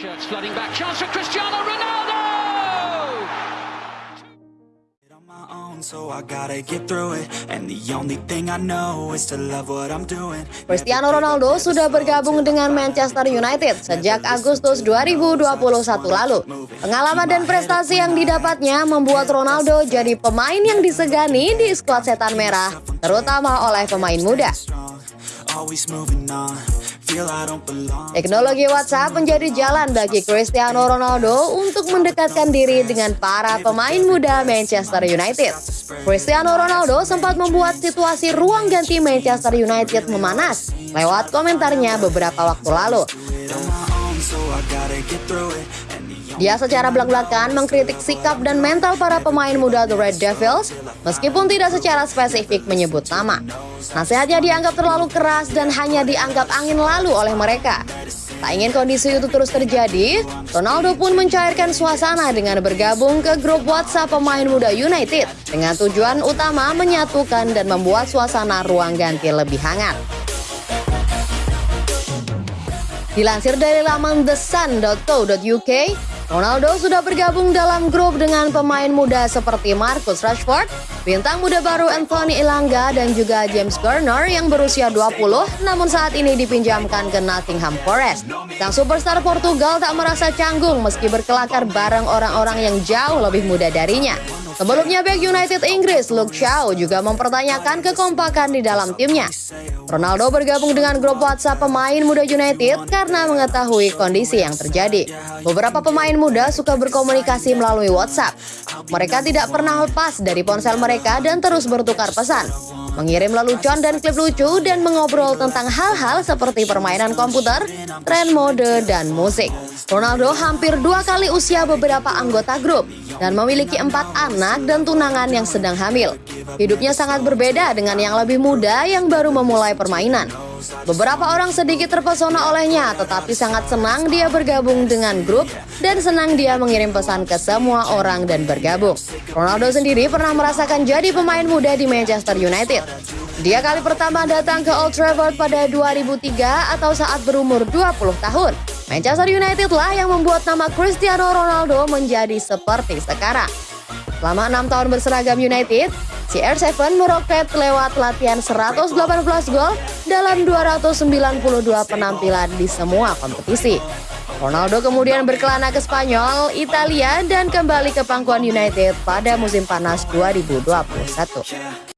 Shirts flooding back. Chance for Cristiano Ronaldo! on my own, so I gotta get through it. And the only thing I know is to love what I'm doing. Cristiano Ronaldo sudah bergabung dengan Manchester United sejak Agustus 2021 lalu. Pengalaman dan prestasi yang didapatnya membuat Ronaldo jadi pemain yang disegani di skuad setan merah, terutama oleh pemain muda. Teknologi WhatsApp menjadi jalan bagi Cristiano Ronaldo untuk mendekatkan diri dengan para pemain muda Manchester United. Cristiano Ronaldo sempat membuat situasi ruang ganti Manchester United memanas lewat komentarnya beberapa waktu lalu. Dia secara belak-belakan mengkritik sikap dan mental para pemain muda The Red Devils meskipun tidak secara spesifik menyebut nama. Nasihatnya dianggap terlalu keras dan hanya dianggap angin lalu oleh mereka. Tak ingin kondisi itu terus terjadi, Ronaldo pun mencairkan suasana dengan bergabung ke grup WhatsApp pemain muda United dengan tujuan utama menyatukan dan membuat suasana ruang ganti lebih hangat. Dilansir dari laman thesun.co.uk, Ronaldo sudah bergabung dalam grup dengan pemain muda seperti Marcus Rashford, bintang muda baru Anthony Elanga dan juga James Garner yang berusia 20 namun saat ini dipinjamkan ke Nottingham Forest. Sang superstar Portugal tak merasa canggung meski berkelakar bareng orang-orang yang jauh lebih muda darinya. Sebelumnya back United Inggris Luke Shaw juga mempertanyakan kekompakan di dalam timnya. Ronaldo bergabung dengan grup WhatsApp pemain muda United karena mengetahui kondisi yang terjadi. Beberapa pemain muda suka berkomunikasi melalui WhatsApp. Mereka tidak pernah lepas dari ponsel mereka dan terus bertukar pesan, mengirim lelucon dan klip lucu dan mengobrol tentang hal-hal seperti permainan komputer, tren mode, dan musik. Ronaldo hampir dua kali usia beberapa anggota grup dan memiliki empat anak dan tunangan yang sedang hamil. Hidupnya sangat berbeda dengan yang lebih muda yang baru memulai permainan. Beberapa orang sedikit terpesona olehnya, tetapi sangat senang dia bergabung dengan grup dan senang dia mengirim pesan ke semua orang dan bergabung. Ronaldo sendiri pernah merasakan jadi pemain muda di Manchester United. Dia kali pertama datang ke Old Trafford pada 2003 atau saat berumur 20 tahun. Manchester United lah yang membuat nama Cristiano Ronaldo menjadi seperti sekarang. Selama enam tahun berseragam United, CR7 meroket lewat latihan 118 gol dalam 292 penampilan di semua kompetisi. Ronaldo kemudian berkelana ke Spanyol, Italia, dan kembali ke pangkuan United pada musim panas 2021.